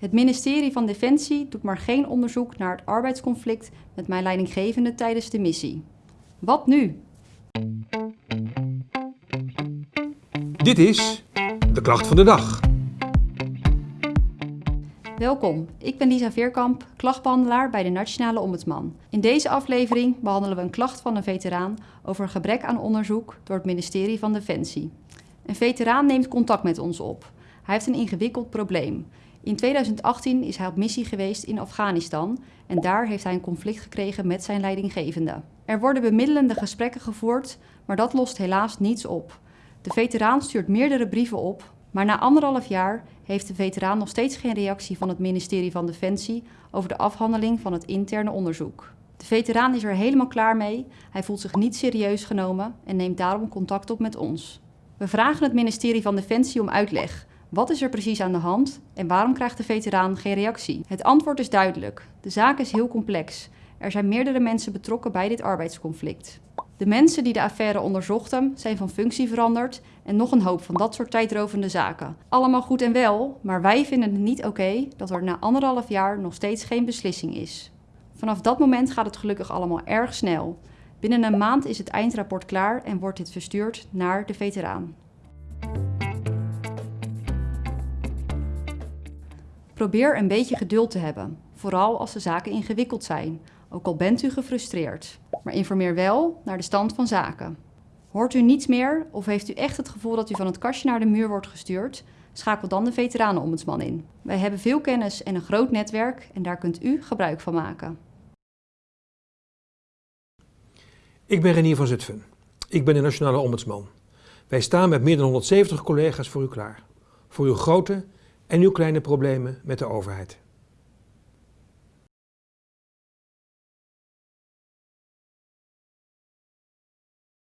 Het ministerie van Defensie doet maar geen onderzoek naar het arbeidsconflict met mijn leidinggevende tijdens de missie. Wat nu? Dit is de klacht van de dag. Welkom, ik ben Lisa Veerkamp, klachtbehandelaar bij de Nationale Ombudsman. In deze aflevering behandelen we een klacht van een veteraan over een gebrek aan onderzoek door het ministerie van Defensie. Een veteraan neemt contact met ons op. Hij heeft een ingewikkeld probleem. In 2018 is hij op missie geweest in Afghanistan en daar heeft hij een conflict gekregen met zijn leidinggevende. Er worden bemiddelende gesprekken gevoerd, maar dat lost helaas niets op. De veteraan stuurt meerdere brieven op, maar na anderhalf jaar heeft de veteraan nog steeds geen reactie van het ministerie van Defensie over de afhandeling van het interne onderzoek. De veteraan is er helemaal klaar mee, hij voelt zich niet serieus genomen en neemt daarom contact op met ons. We vragen het ministerie van Defensie om uitleg. Wat is er precies aan de hand en waarom krijgt de veteraan geen reactie? Het antwoord is duidelijk. De zaak is heel complex. Er zijn meerdere mensen betrokken bij dit arbeidsconflict. De mensen die de affaire onderzochten zijn van functie veranderd en nog een hoop van dat soort tijdrovende zaken. Allemaal goed en wel, maar wij vinden het niet oké dat er na anderhalf jaar nog steeds geen beslissing is. Vanaf dat moment gaat het gelukkig allemaal erg snel. Binnen een maand is het eindrapport klaar en wordt dit verstuurd naar de veteraan. Probeer een beetje geduld te hebben, vooral als de zaken ingewikkeld zijn, ook al bent u gefrustreerd. Maar informeer wel naar de stand van zaken. Hoort u niets meer of heeft u echt het gevoel dat u van het kastje naar de muur wordt gestuurd? Schakel dan de veteranenombudsman in. Wij hebben veel kennis en een groot netwerk en daar kunt u gebruik van maken. Ik ben Renier van Zutphen. Ik ben de Nationale Ombudsman. Wij staan met meer dan 170 collega's voor u klaar. Voor uw grote en uw kleine problemen met de overheid.